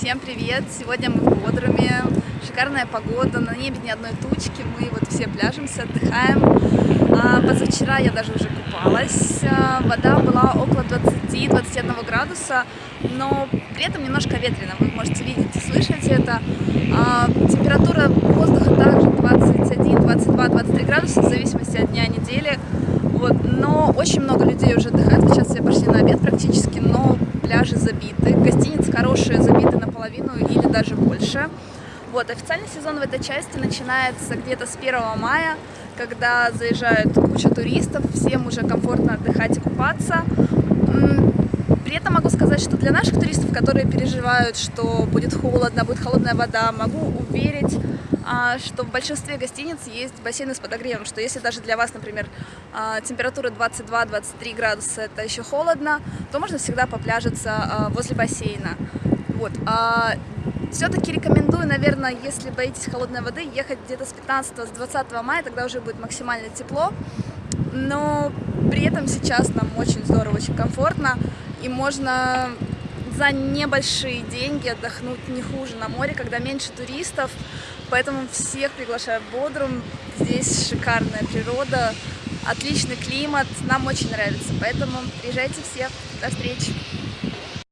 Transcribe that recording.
Всем привет! Сегодня мы в Бодруме. Шикарная погода, на небе ни одной тучки. Мы вот все пляжемся, отдыхаем. А, позавчера я даже уже купалась. А, вода была около 20-21 градуса, но при этом немножко ветрено. Вы можете видеть и слышать это. А, температура воздуха также 21, 22, 23 градуса, в зависимости от дня недели. Вот. Но очень много людей уже отдыхают. Сейчас все пошли на обед практически, но пляжи забиты. Гостиницы хорошие, забиты наполовину или даже больше. Вот, официальный сезон в этой части начинается где-то с 1 мая, когда заезжает куча туристов, всем уже комфортно отдыхать и купаться. При этом могу сказать, что для наших туристов, которые переживают, что будет холодно, будет холодная вода, могу уверить, а, что в большинстве гостиниц есть бассейны с подогревом, что если даже для вас, например, а, температура 22-23 градуса, это еще холодно, то можно всегда попляжиться а, возле бассейна. Вот. Все-таки рекомендую, наверное, если боитесь холодной воды, ехать где-то с 15 с 20 мая, тогда уже будет максимально тепло. Но при этом сейчас нам очень здорово, очень комфортно, и можно за небольшие деньги отдохнуть не хуже на море, когда меньше туристов. Поэтому всех приглашаю в Бодрум. Здесь шикарная природа, отличный климат, нам очень нравится. Поэтому приезжайте все. До встречи!